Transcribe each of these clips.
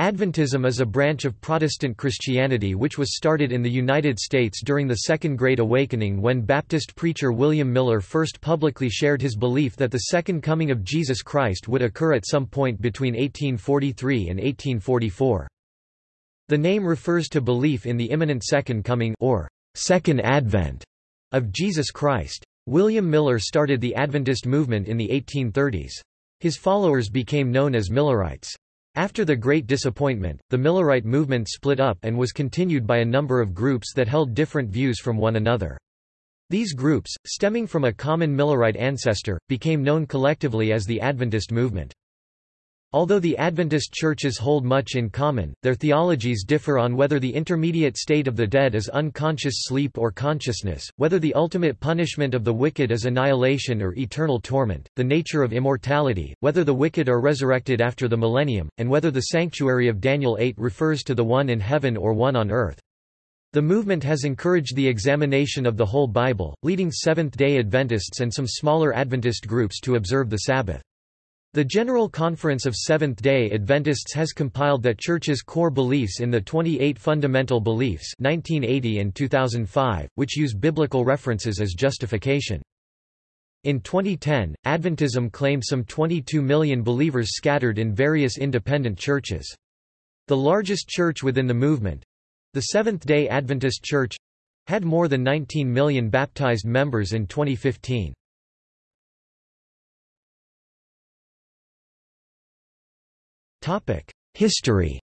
Adventism is a branch of Protestant Christianity which was started in the United States during the Second Great Awakening when Baptist preacher William Miller first publicly shared his belief that the Second Coming of Jesus Christ would occur at some point between 1843 and 1844. The name refers to belief in the imminent Second Coming or Second Advent of Jesus Christ. William Miller started the Adventist movement in the 1830s. His followers became known as Millerites. After the Great Disappointment, the Millerite movement split up and was continued by a number of groups that held different views from one another. These groups, stemming from a common Millerite ancestor, became known collectively as the Adventist movement. Although the Adventist churches hold much in common, their theologies differ on whether the intermediate state of the dead is unconscious sleep or consciousness, whether the ultimate punishment of the wicked is annihilation or eternal torment, the nature of immortality, whether the wicked are resurrected after the millennium, and whether the sanctuary of Daniel 8 refers to the one in heaven or one on earth. The movement has encouraged the examination of the whole Bible, leading Seventh-day Adventists and some smaller Adventist groups to observe the Sabbath. The General Conference of Seventh-day Adventists has compiled that Church's core beliefs in the 28 Fundamental Beliefs 1980 and 2005, which use biblical references as justification. In 2010, Adventism claimed some 22 million believers scattered in various independent churches. The largest church within the movement—the Seventh-day Adventist Church—had more than 19 million baptized members in 2015. History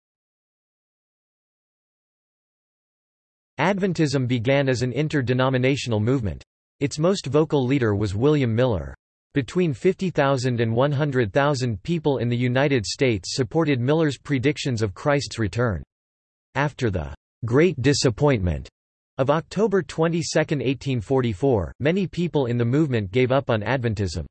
Adventism began as an interdenominational movement. Its most vocal leader was William Miller. Between 50,000 and 100,000 people in the United States supported Miller's predictions of Christ's return. After the Great Disappointment of October 22, 1844, many people in the movement gave up on Adventism.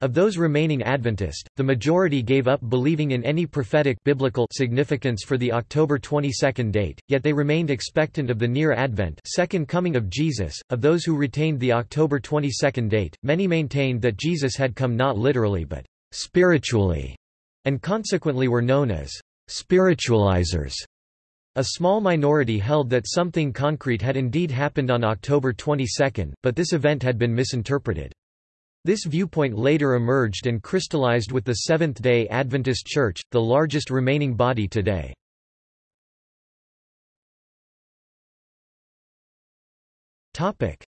Of those remaining Adventist, the majority gave up believing in any prophetic biblical significance for the October 22 date, yet they remained expectant of the near Advent second coming of Jesus. Of those who retained the October 22 date, many maintained that Jesus had come not literally but spiritually, and consequently were known as spiritualizers. A small minority held that something concrete had indeed happened on October 22, but this event had been misinterpreted. This viewpoint later emerged and crystallized with the Seventh-day Adventist Church, the largest remaining body today.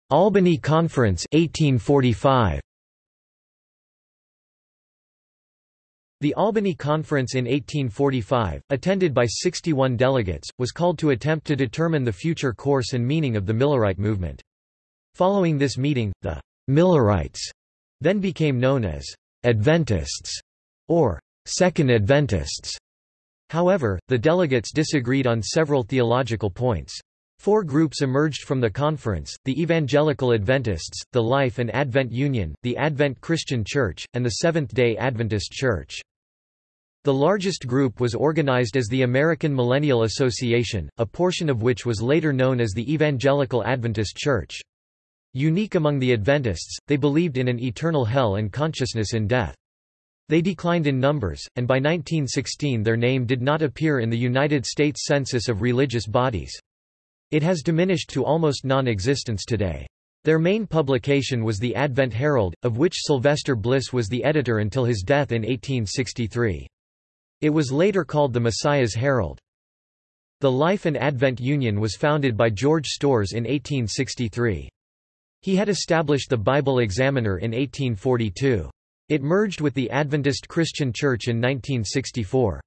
Albany Conference 1845. The Albany Conference in 1845, attended by 61 delegates, was called to attempt to determine the future course and meaning of the Millerite movement. Following this meeting, the Millerites then became known as Adventists or Second Adventists. However, the delegates disagreed on several theological points. Four groups emerged from the conference, the Evangelical Adventists, the Life and Advent Union, the Advent Christian Church, and the Seventh-day Adventist Church. The largest group was organized as the American Millennial Association, a portion of which was later known as the Evangelical Adventist Church. Unique among the Adventists, they believed in an eternal hell and consciousness in death. They declined in numbers, and by 1916 their name did not appear in the United States Census of Religious Bodies. It has diminished to almost non-existence today. Their main publication was the Advent Herald, of which Sylvester Bliss was the editor until his death in 1863. It was later called the Messiah's Herald. The Life and Advent Union was founded by George Storrs in 1863. He had established the Bible Examiner in 1842. It merged with the Adventist Christian Church in 1964.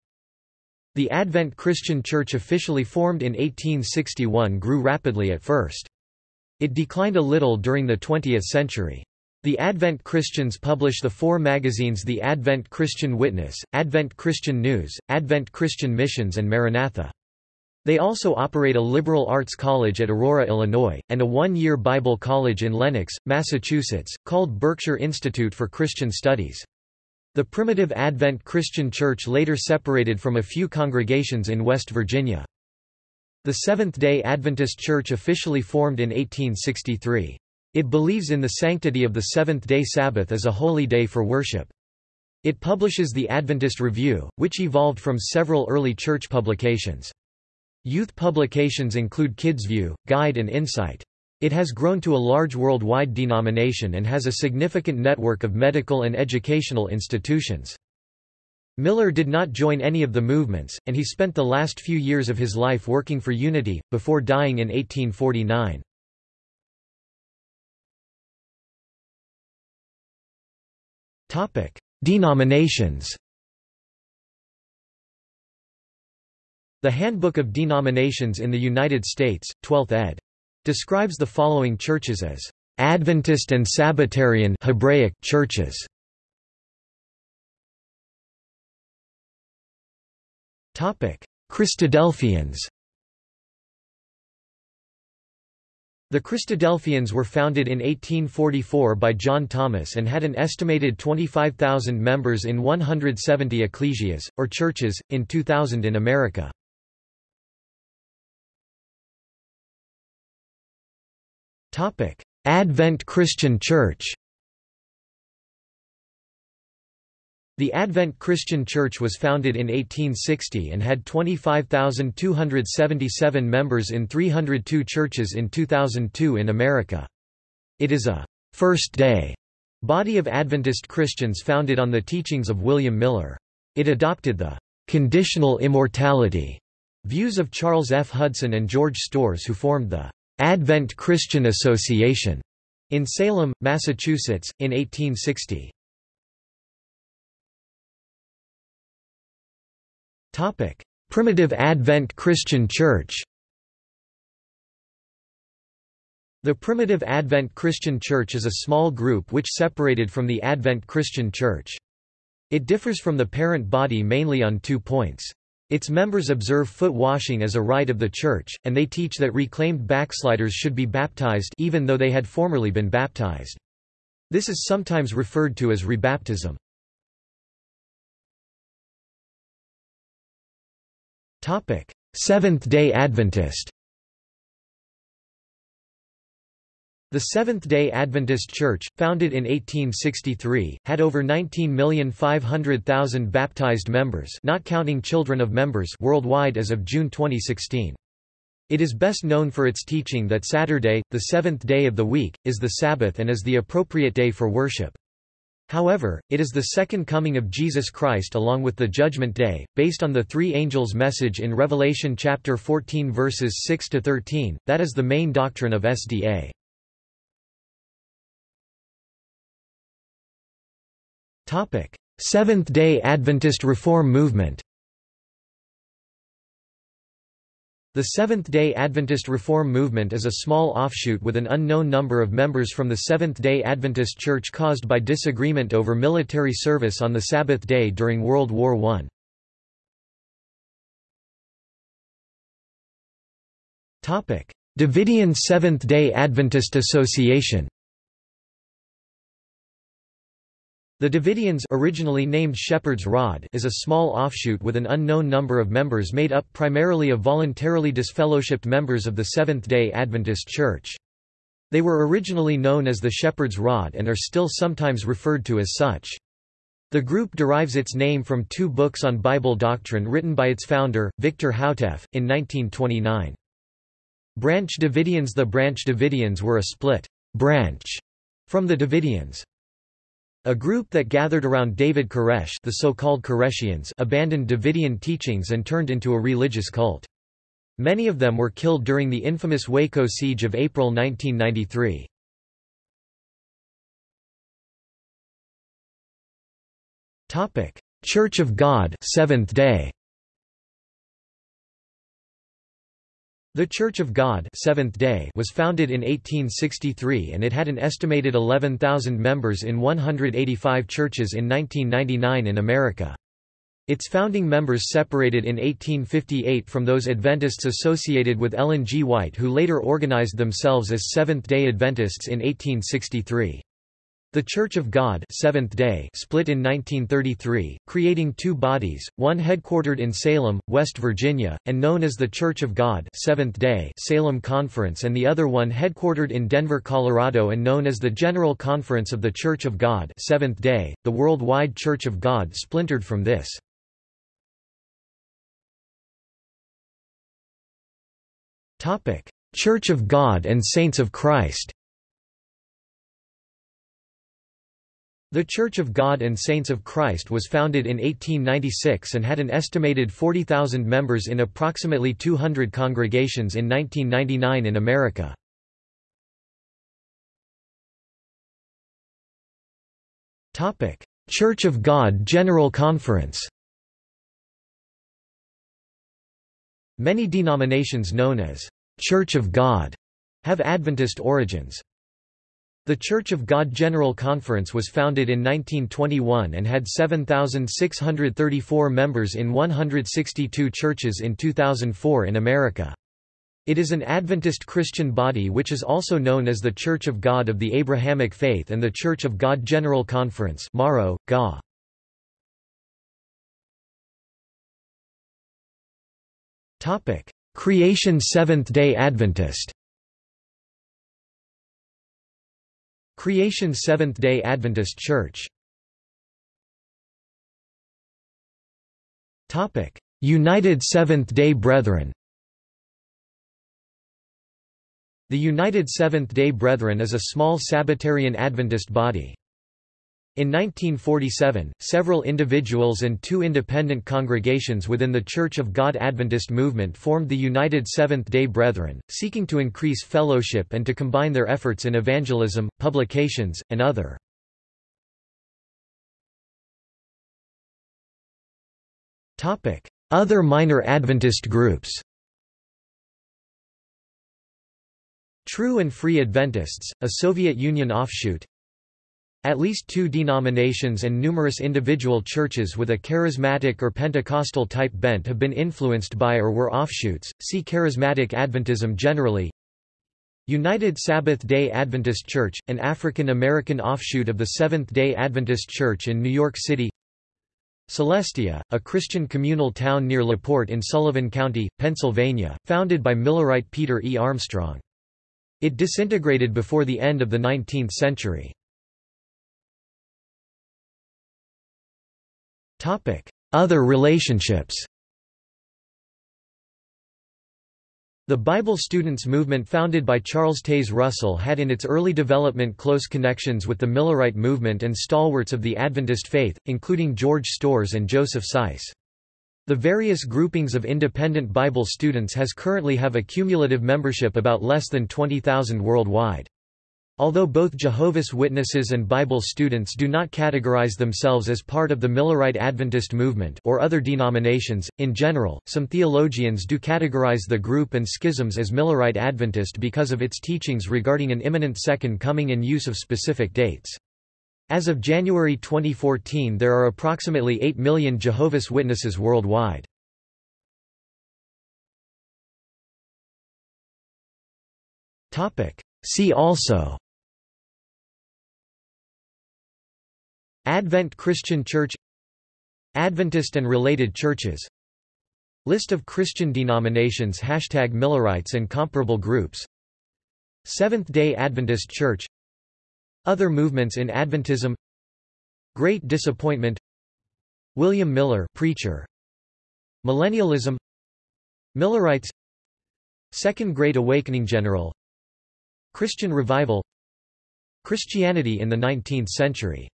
The Advent Christian Church officially formed in 1861 grew rapidly at first. It declined a little during the 20th century. The Advent Christians publish the four magazines The Advent Christian Witness, Advent Christian News, Advent Christian Missions and Maranatha. They also operate a liberal arts college at Aurora, Illinois, and a one-year Bible college in Lenox, Massachusetts, called Berkshire Institute for Christian Studies. The Primitive Advent Christian Church later separated from a few congregations in West Virginia. The Seventh-day Adventist Church officially formed in 1863. It believes in the sanctity of the seventh-day Sabbath as a holy day for worship. It publishes the Adventist Review, which evolved from several early church publications. Youth publications include KidsView, Guide and Insight. It has grown to a large worldwide denomination and has a significant network of medical and educational institutions. Miller did not join any of the movements, and he spent the last few years of his life working for Unity, before dying in 1849. Denominations The Handbook of Denominations in the United States, 12th ed. describes the following churches as Adventist and Sabbatarian Hebraic churches. Topic: Christadelphians. The Christadelphians were founded in 1844 by John Thomas and had an estimated 25,000 members in 170 ecclesias, or churches, in 2000 in America. Advent Christian Church The Advent Christian Church was founded in 1860 and had 25,277 members in 302 churches in 2002 in America. It is a first-day body of Adventist Christians founded on the teachings of William Miller. It adopted the conditional immortality views of Charles F. Hudson and George Storrs who formed the Advent Christian Association in Salem, Massachusetts, in 1860. Topic: Primitive Advent Christian Church. The Primitive Advent Christian Church is a small group which separated from the Advent Christian Church. It differs from the parent body mainly on two points. Its members observe foot washing as a rite of the church, and they teach that reclaimed backsliders should be baptized even though they had formerly been baptized. This is sometimes referred to as rebaptism. Seventh-day Adventist The Seventh-day Adventist Church, founded in 1863, had over 19,500,000 baptized members not counting children of members worldwide as of June 2016. It is best known for its teaching that Saturday, the seventh day of the week, is the Sabbath and is the appropriate day for worship. However, it is the second coming of Jesus Christ along with the Judgment Day, based on the three angels' message in Revelation chapter 14 verses 6 to 13. That is the main doctrine of SDA. Seventh-day Adventist Reform Movement. The Seventh-day Adventist Reform Movement is a small offshoot with an unknown number of members from the Seventh-day Adventist Church caused by disagreement over military service on the Sabbath day during World War I. Davidian Seventh-day Adventist Association The Davidians originally named Shepherd's Rod is a small offshoot with an unknown number of members made up primarily of voluntarily disfellowshipped members of the Seventh-day Adventist Church. They were originally known as the Shepherd's Rod and are still sometimes referred to as such. The group derives its name from two books on Bible doctrine written by its founder, Victor Houteff, in 1929. Branch Davidians The Branch Davidians were a split branch from the Davidians. A group that gathered around David Koresh the so-called Koreshians abandoned Davidian teachings and turned into a religious cult. Many of them were killed during the infamous Waco siege of April 1993. Church of God Seventh Day The Church of God Seventh Day was founded in 1863 and it had an estimated 11,000 members in 185 churches in 1999 in America. Its founding members separated in 1858 from those Adventists associated with Ellen G. White who later organized themselves as Seventh-day Adventists in 1863. The Church of God Seventh Day split in 1933, creating two bodies, one headquartered in Salem, West Virginia, and known as the Church of God Seventh Day Salem Conference and the other one headquartered in Denver, Colorado and known as the General Conference of the Church of God Seventh Day. The Worldwide Church of God splintered from this. Church of God and Saints of Christ The Church of God and Saints of Christ was founded in 1896 and had an estimated 40,000 members in approximately 200 congregations in 1999 in America. Church of God General Conference Many denominations known as Church of God have Adventist origins. The Church of God General Conference was founded in 1921 and had 7,634 members in 162 churches in 2004 in America. It is an Adventist Christian body which is also known as the Church of God of the Abrahamic Faith and the Church of God General Conference Morrow, GA. Creation Seventh-day Adventist Creation Seventh-day Adventist Church United Seventh-day Brethren The United Seventh-day Brethren is a small Sabbatarian Adventist body. In 1947, several individuals and two independent congregations within the Church of God Adventist movement formed the United Seventh-day Brethren, seeking to increase fellowship and to combine their efforts in evangelism, publications, and other. Other minor Adventist groups True and Free Adventists, a Soviet Union offshoot at least two denominations and numerous individual churches with a charismatic or Pentecostal type bent have been influenced by or were offshoots. See Charismatic Adventism generally. United Sabbath Day Adventist Church, an African American offshoot of the Seventh-day Adventist Church in New York City. Celestia, a Christian communal town near LaPorte in Sullivan County, Pennsylvania, founded by Millerite Peter E. Armstrong. It disintegrated before the end of the 19th century. Other relationships The Bible Students movement founded by Charles Taze Russell had in its early development close connections with the Millerite movement and stalwarts of the Adventist faith, including George Storrs and Joseph Seiss. The various groupings of independent Bible students has currently have a cumulative membership about less than 20,000 worldwide. Although both Jehovah's Witnesses and Bible students do not categorize themselves as part of the Millerite Adventist movement or other denominations, in general, some theologians do categorize the group and schisms as Millerite Adventist because of its teachings regarding an imminent second coming and use of specific dates. As of January 2014 there are approximately 8 million Jehovah's Witnesses worldwide. See also Advent Christian Church Adventist and related churches List of Christian denominations Hashtag Millerites and comparable groups Seventh-day Adventist Church Other movements in Adventism Great Disappointment William Miller preacher Millennialism Millerites Second Great Awakening General Christian Revival Christianity in the 19th century